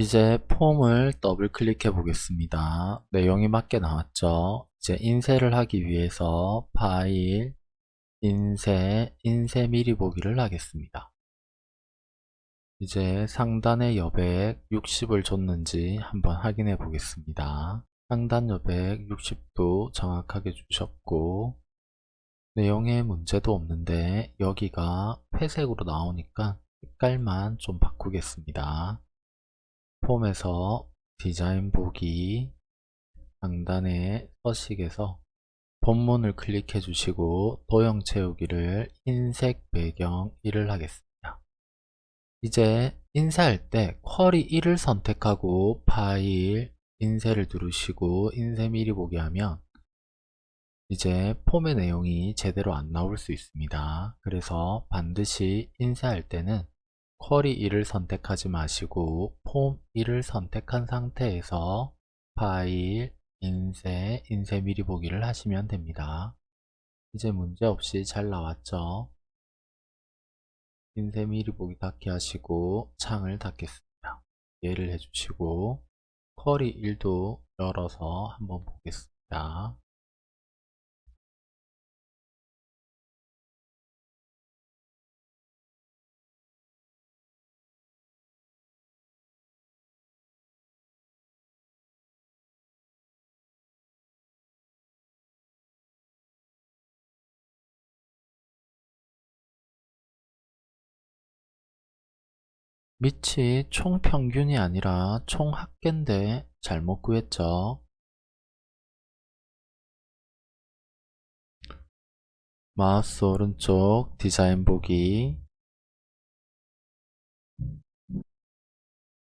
이제 폼을 더블 클릭해 보겠습니다. 내용이 맞게 나왔죠. 이제 인쇄를 하기 위해서 파일, 인쇄, 인쇄 미리 보기를 하겠습니다. 이제 상단의 여백 60을 줬는지 한번 확인해 보겠습니다. 상단 여백 60도 정확하게 주셨고 내용에 문제도 없는데 여기가 회색으로 나오니까 색깔만 좀 바꾸겠습니다. 폼에서 디자인 보기 상단에 서식에서 본문을 클릭해 주시고 도형 채우기를 흰색 배경 1을 하겠습니다. 이제 인쇄할 때 쿼리 1을 선택하고 파일 인쇄를 누르시고 인쇄 미리 보기 하면 이제 폼의 내용이 제대로 안 나올 수 있습니다. 그래서 반드시 인쇄할 때는 쿼리 1을 선택하지 마시고 폼 1을 선택한 상태에서 파일, 인쇄, 인쇄 미리 보기를 하시면 됩니다. 이제 문제없이 잘 나왔죠? 인쇄 미리 보기 닫기 하시고 창을 닫겠습니다. 예를 해주시고 쿼리 1도 열어서 한번 보겠습니다. 밑이 총평균이 아니라 총합계인데 잘못 구했죠. 마우스 오른쪽 디자인 보기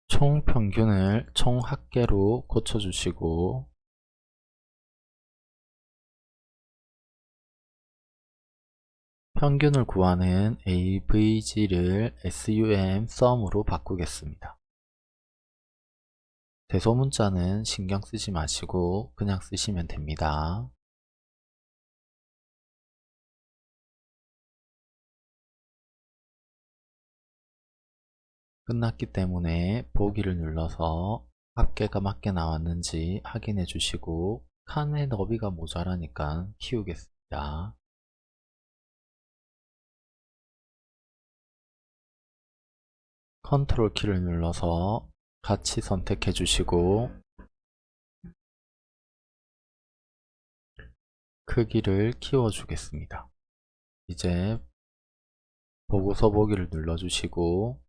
총평균을 총합계로 고쳐주시고 평균을 구하는 avg를 sum sum으로 바꾸겠습니다. 대소문자는 신경 쓰지 마시고 그냥 쓰시면 됩니다. 끝났기 때문에 보기를 눌러서 합계가 맞게 나왔는지 확인해 주시고 칸의 너비가 모자라니까 키우겠습니다. 컨트롤 키를 눌러서 같이 선택해 주시고 크기를 키워 주겠습니다. 이제 보고서 보기를 눌러 주시고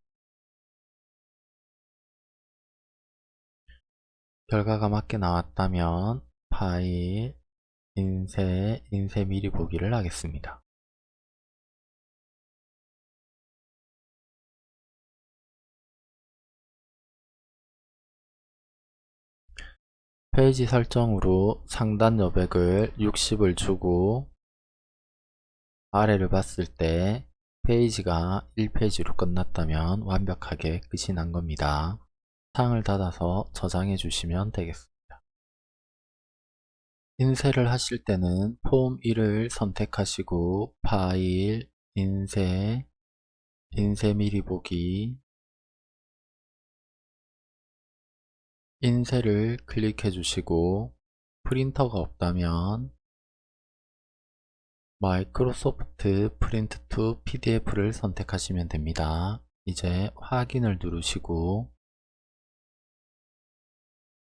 결과가 맞게 나왔다면 파일, 인쇄, 인쇄 미리 보기를 하겠습니다. 페이지 설정으로 상단 여백을 60을 주고 아래를 봤을 때 페이지가 1페이지로 끝났다면 완벽하게 끝이 난 겁니다. 창을 닫아서 저장해 주시면 되겠습니다. 인쇄를 하실 때는 폼 1을 선택하시고 파일, 인쇄, 인쇄 미리 보기 인쇄를 클릭해 주시고 프린터가 없다면 Microsoft Print to PDF를 선택하시면 됩니다. 이제 확인을 누르시고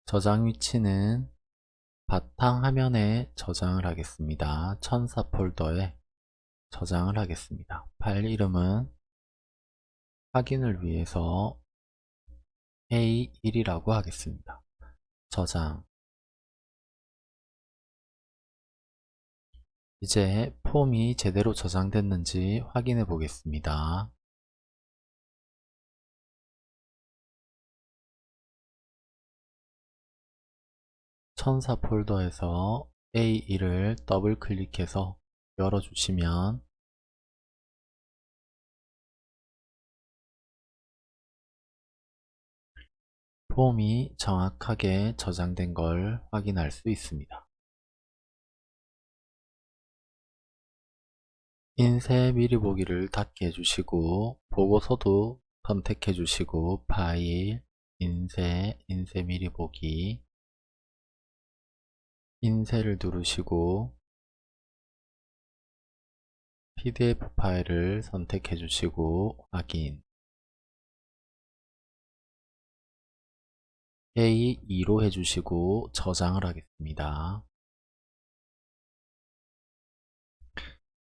저장 위치는 바탕 화면에 저장을 하겠습니다. 천사 폴더에 저장을 하겠습니다. 파일 이름은 확인을 위해서 A1이라고 하겠습니다. 저장 이제 폼이 제대로 저장됐는지 확인해 보겠습니다. 천사 폴더에서 A1을 더블 클릭해서 열어주시면 폼이 정확하게 저장된 걸 확인할 수 있습니다. 인쇄 미리 보기를 닫게 해주시고 보고서도 선택해 주시고 파일, 인쇄, 인쇄 미리 보기 인쇄를 누르시고 PDF 파일을 선택해 주시고 확인 A2로 해주시고 저장을 하겠습니다.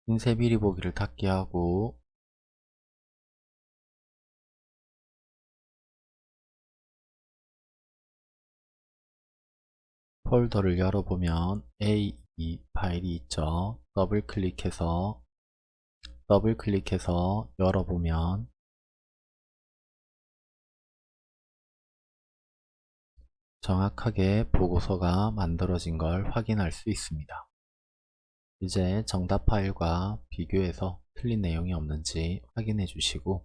인쇄 미리 보기를 닫게 하고 폴더를 열어보면 A2 파일이 있죠. 더블 클릭해서 더블 클릭해서 열어보면 정확하게 보고서가 만들어진 걸 확인할 수 있습니다. 이제 정답 파일과 비교해서 틀린 내용이 없는지 확인해 주시고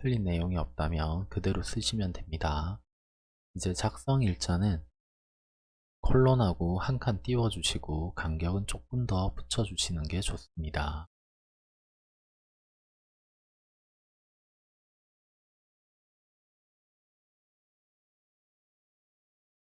틀린 내용이 없다면 그대로 쓰시면 됩니다. 이제 작성 일자는 콜론하고 한 칸 띄워 주시고 간격은 조금 더 붙여 주시는 게 좋습니다.